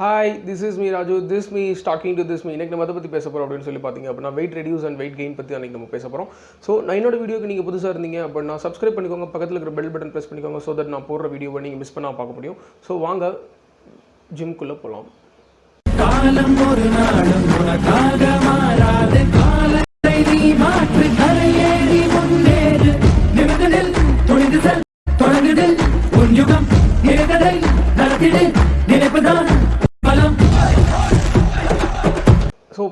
Hi this is me Raju this me stalking to this me இன்னைக்கு நம்ம அதை பற்றி பேச போகிறோம் அப்படின்னு சொல்லி பார்த்தீங்க அப்படின்னா weight reduce and weight gain பற்றி அன்றைக்கி நம்ம பேச போகிறோம் ஸோ நான் என்னோட வீடியோக்கு நீங்கள் புதுசாக இருந்தீங்க அப்படின்னா சப்ஸ்கிரைப் பண்ணிக்கோங்க. பக்கத்தில் இருக்கிற பெல் பட்டன் ப்ரெஸ் பண்ணிக்கோங்க ஸோ தட் நான் போடுற வீடியோவை நீங்கள் மிஸ் பண்ணால் பார்க்க முடியும். ஸோ வாங்க ஜிம்குள்ளே போகலாம் காலம் ஒரு நாளும் உனக்காக மாறாது. காலத்தை நீ மாற்று கரையேறி முன்னேறு. நிமிடத்தில் துணிந்து செல் தொடங்குதில் உன் யுகம் நடத்திடு. நினைப்புதான்.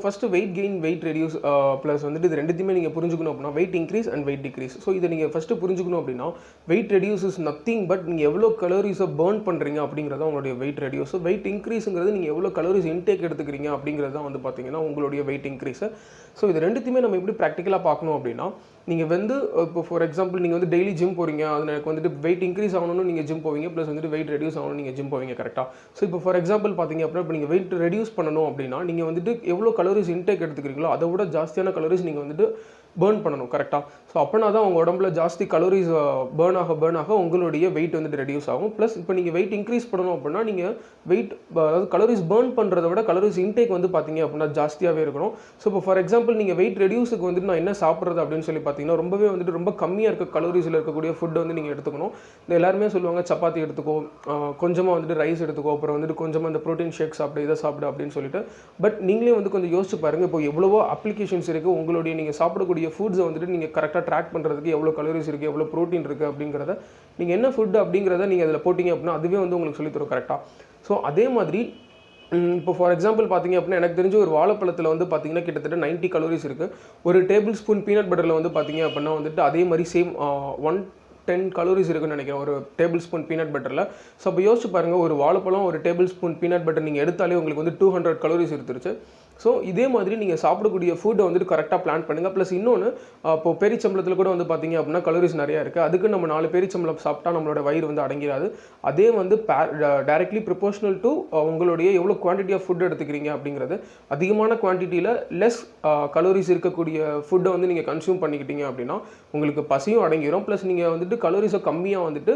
First weight gain weight reduce plus வந்துட்டு இது ரெண்டுத்தையுமே நீங்கள் புரிஞ்சுக்கணும் அப்படின்னா weight increase and weight decrease so இதை நீங்கள் ஃபஸ்ட்டு புரிஞ்சுக்கணும் அப்படின்னா weight reduce is nothing but நீங்கள் எவ்வளோ கலோரிஸை பேர்ன் பண்ணுறீங்க அப்படிங்கிறத உங்களுடைய வெயிட் ரெடியூஸ் வெயிட் இன்க்ரீஸுங்கிறது நீங்கள் எவ்வளோ கலோரிஸ் இன்டேக் எடுத்துக்கிறீங்க அப்படிங்கிறது தான் வந்து பார்த்தீங்கன்னா உங்களுடைய வெயிட் இன்க்ரீஸை ஸோ இது ரெண்டுத்தையுமே நம்ம எப்படி ப்ராக்டிக்கலாக பார்க்கணும் அப்படின்னா நீங்கள் வந்து இப்போ ஃபார் எக்ஸாம்பிள் நீங்கள் வந்து டெய்லி ஜிம் போகிறீங்க அது எனக்கு வந்துட்டு வெயிட் இன்க்ரீஸ் ஆகணும்னு நீங்கள் ஜிம் போவீங்க ப்ளஸ் வந்துட்டு வெயிட் ரெடியூஸ் ஆகணும் நீங்கள் ஜிம் போவீங்க கரெக்டாக ஸோ இப்போ ஃபார் எக்ஸாம்பிள் பார்த்தீங்க அப்படின்னா இப்போ நீங்கள் வெயிட் ரெடியூஸ் பண்ணணும் அப்படின்னா நீங்கள் வந்துட்டு எவ்வளோ கலோரிஸ் இன்டேக் எடுத்துக்கிறீங்களோ அதை விட ஜாஸ்தியான கலோரிஸ் நீங்கள் வந்துட்டு பேர்ன் பண்ணணும் கரெக்டாக ஸோ அப்போனா தான் உங்கள் உடம்புல ஜாஸ்தி கலோரிஸ் பேர்ன் ஆக பேர்ன் ஆக உங்களுடைய வெயிட் வந்துட்டு ரெடியூஸ் ஆகும். ப்ளஸ் இப்போ நீங்கள் வெயிட் இன்க்ரீஸ் பண்ணணும் அப்படின்னா நீங்கள் வெயிட் அதாவது கலோரிஸ் பேர்ன் பண்ணுறத விட கலோரிஸ் இன்டேக் வந்து பார்த்தீங்க அப்படின்னா ஜாஸ்தியாகவே இருக்கணும். ஸோ இப்போ ஃபார் எக்ஸாம்பிள் நீங்கள் வெயிட் ரெடியூஸுக்கு வந்துட்டு நான் என்ன சாப்பிட்றது அப்படின்னு சொல்லி பார்த்தீங்கன்னா ரொம்பவே வந்துட்டு ரொம்ப கம்மியாக இருக்க கலோரிஸில் இருக்கக்கூடிய ஃபுட்டை வந்து நீங்கள் எடுத்துக்கணும். இந்த எல்லாருமே சொல்லுவாங்க சப்பாத்தி எடுத்துக்கோ கொஞ்சமாக வந்துட்டு ரைஸ் எடுத்துக்கோ அப்புறம் வந்துட்டு கொஞ்சமாக இந்த ப்ரோட்டீன் ஷேக் சாப்பிடு இதை சாப்பிடு அப்படின்னு சொல்லிட்டு. பட் நீங்களே வந்து கொஞ்சம் யோசிச்சு யோசிச்சு பாருங்கள் இப்போ எவ்வளவோ அப்ளிகேஷன்ஸ் இருக்குது உங்களுடைய நீங்கள் சாப்பிடக்கூடிய ஃபுட்ஸை வந்துட்டு நீங்கள் கரெக்டாக ட்ராக் பண்ணுறதுக்கு எவ்வளோ கலோரிஸ் இருக்குது எவ்வளோ ப்ரோட்டீன் இருக்குது அப்படிங்கிறத நீங்கள் என்ன ஃபுட் அப்படிங்கிறத நீங்கள் அதில் போட்டிங்க அப்படின்னா அதுவே வந்து உங்களுக்கு சொல்லித்தரும் கரெக்டாக ஸோ அதே மாதிரி இப்போ ஃபார் எக்ஸாம்பிள் பார்த்தீங்க அப்படின்னா எனக்கு தெரிஞ்ச ஒரு வாழைப்பழத்தில் வந்து பார்த்தீங்கன்னா கிட்டத்தட்ட 90 கலோரிஸ் இருக்குது ஒரு டேபிள் ஸ்பூன் பீனட் பட்டரில் வந்து பார்த்தீங்க அப்படின்னா வந்துட்டு அதே மாதிரி சேம் ஒன் டென் கலோரிஸ் இருக்குன்னு நினைக்கிறேன். ஒரு டேபிள் ஸ்பூன் பீனட் பட்டரில் ஸோ அப்போ யோசிச்சு பாருங்கள் ஒரு வாழைப்பழம் ஒரு டேபிள் ஸ்பூன் பீனட் பட்டர் நீங்கள் எடுத்தாலே உங்களுக்கு வந்து டூ ஹண்ட்ரட் கலோரிஸ் எடுத்துருச்சு ஸோ இதே மாதிரி நீங்கள் சாப்பிடக்கூடிய ஃபுட்டை வந்துட்டு கரெக்டாக பிளான் பண்ணுங்கள் ப்ளஸ் இன்னொன்று இப்போ பெரிச்சம்பளத்தில் கூட வந்து பார்த்தீங்க அப்படின்னா கலோரிஸ் நிறையா இருக்குது அதுக்கு நம்ம நாலு பெரிச்சம்பளம் சாப்பிட்டா நம்மளோட வயிறு வந்து அடங்கிடாது அதே வந்து டைரக்ட்லி ப்ரொபோஷனல் டு உங்களுடைய எவ்வளோ குவான்டிட்டி ஆஃப் ஃபுட் எடுத்துக்கிறீங்க அப்படிங்கிறது அதிகமான குவான்டிட்டியில் லெஸ் கலோரிஸ் இருக்கக்கூடிய ஃபுட்டை வந்து நீங்கள் கன்சியூம் பண்ணிக்கிட்டீங்க அப்படின்னா உங்களுக்கு பசியும் அடங்கிடும் ப்ளஸ் நீங்கள் வந்துட்டு கலோரிஸை கம்மியாக வந்துட்டு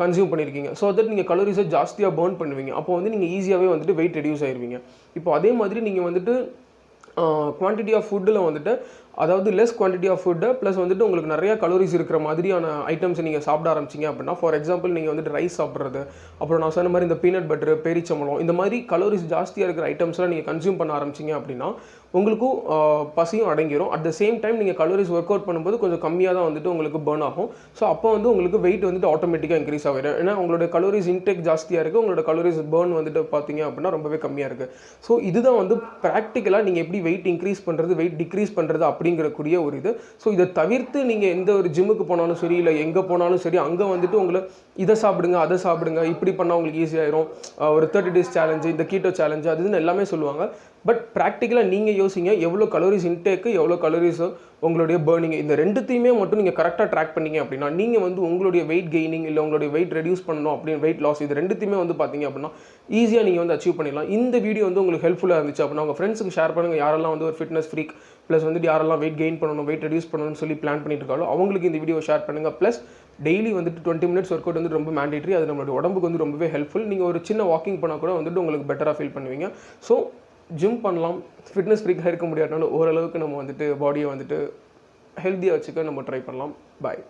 கன்சியூம் பண்ணியிருக்கீங்க ஸோ தட் நீங்கள் கலோரிஸை ஜாஸ்தியாக பேர்ன் பண்ணுவீங்க. அப்போ வந்து நீங்கள் ஈஸியாகவே வந்துட்டு வெயிட் ரெடியூஸ் ஆயிருவீங்க. இப்போ அதே மாதிரி நீங்கள் வந்துட்டு குவான்டிட்டி ஆஃப் ஃபுட்டில் வந்துட்டு அதாவது less quantity of food plus வந்துட்டு உங்களுக்கு நிறைய கலோரிஸ் இருக்கிற மாதிரியான ஐட்டம்ஸ் நீங்கள் சாப்பிட ஆரம்பிச்சிங்க அப்படின்னா ஃபார் எக்ஸாம்பிள் நீங்கள் வந்துட்டு ரைஸ் சாப்பிட்றது அப்புறம் நான் சொன்ன மாதிரி இந்த பீனட் பட்டர் பேரிச்சம்பளம் இந்த மாதிரி கலோரிஸ் ஜாஸ்தியாக இருக்கிற ஐட்டம்ஸ்லாம் நீங்கள் கன்சியூம் பண்ண ஆரம்பிச்சிங்க அப்படின்னா உங்களுக்கும் பசியும் அடங்கிடும் அட் த சேம் டைம் நீங்கள் கலோரிஸ் ஒர்க் அவுட் பண்ணும்போது கொஞ்சம் கம்மியாக தான் வந்துட்டு உங்களுக்கு பேர்ன் ஆகும். ஸோ அப்போ வந்து உங்களுக்கு வெயிட் வந்துட்டு ஆட்டோமேட்டிக்காக இன்க்ரீஸ் ஆகிடும். ஏன்னா உங்களோட கலோரிஸ் இன்டேக் ஜாஸ்தியாக இருக்குது உங்களோட கலோரிஸ் பேர்ன் வந்துட்டு பார்த்தீங்க அப்படின்னா ரொம்பவே கம்மியாக இருக்குது ஸோ இதுதான் வந்து ப்ராக்டிக்கலாக நீங்கள் எப்படி வெயிட் இன்க்ரீஸ் பண்ணுறது வெயிட் டிக்ரீஸ் பண்ணுறது அப்படிங்கிறக்கூடிய ஒரு இது. ஸோ இதை தவிர்த்து நீங்கள் எந்த ஒரு ஜிம்முக்கு போனாலும் சரி இல்லை எங்கே போனாலும் சரி அங்கே வந்துட்டு உங்களை இதை சாப்பிடுங்க அதை சாப்பிடுங்க இப்படி பண்ணால் உங்களுக்கு ஈஸியாயிரும் ஒரு தேர்ட்டி டேஸ் சேலஞ்சு இந்த கீட்டோ சேலஞ்சு அது எல்லாமே சொல்லுவாங்க. பட் ப்ராக்டிக்கலாக நீங்கள் யோசிங்க எவ்வளோ கலோரிஸ் இன்டேக்கு எவ்வளோ கலோரிஸ் உங்களுடைய பேர்னிங் இந்த ரெண்டுத்தையுமே மட்டும் நீங்கள் கரெக்டாக ட்ராக் பண்ணிங்க அப்படின்னா நீங்கள் வந்து உங்களுடைய வெயிட் கெய்னிங் இல்லை உங்களுடைய வெயிட் ரெடியூஸ் பண்ணணும் அப்படின்னு வெயிட் லாஸ் இது ரெண்டுத்தையுமே வந்து பார்த்தீங்க அப்படின்னா ஈஸியாக நீங்கள் வந்து அச்சீவ் பண்ணிடலாம். இந்த வீடியோ வந்து உங்களுக்கு ஹெல்ப்ஃபுல்லாக இருந்துச்சு அப்படின்னா உங்கள் ஃப்ரெண்ட்ஸுக்கு ஷேர் பண்ணுங்கள் யாரெல்லாம் வந்து ஒரு ஃபிட்னஸ் ஃப்ரீக் ப்ளஸ் வந்துட்டு யாரெல்லாம் வெயிட் கெயின் பண்ணணும் வெயிட் ரெடியூஸ் பண்ணணும்னு சொல்லி பிளான் பண்ணிட்டு இருக்காலோ அவங்களுக்கு இந்த வீடியோ ஷேர் பண்ணுங்கள் ப்ளஸ் டெய்லி வந்துட்டு டுவெண்ட்டி மினிட்ஸ் ஒர்க் அவுட் வந்து ரொம்ப மேண்டேட்ரி அது நம்மளுடைய உடம்புக்கு வந்து ரொம்பவே ஹெல்ப்ஃபுல் நீங்கள் ஒரு சின்ன வாக்கிங் பண்ணால் கூட வந்துட்டு உங்களுக்கு பெட்டராக ஃபீல் பண்ணுவீங்க. ஸோ ஜிம் பண்ணலாம் ஃபிட்னஸ் ஃப்ரீக்காக இருக்க முடியாதுனாலும் ஓரளவுக்கு நம்ம வந்துட்டு பாடியை வந்துட்டு ஹெல்த்தியாக வச்சுக்க நம்ம ட்ரை பண்ணலாம். பாய்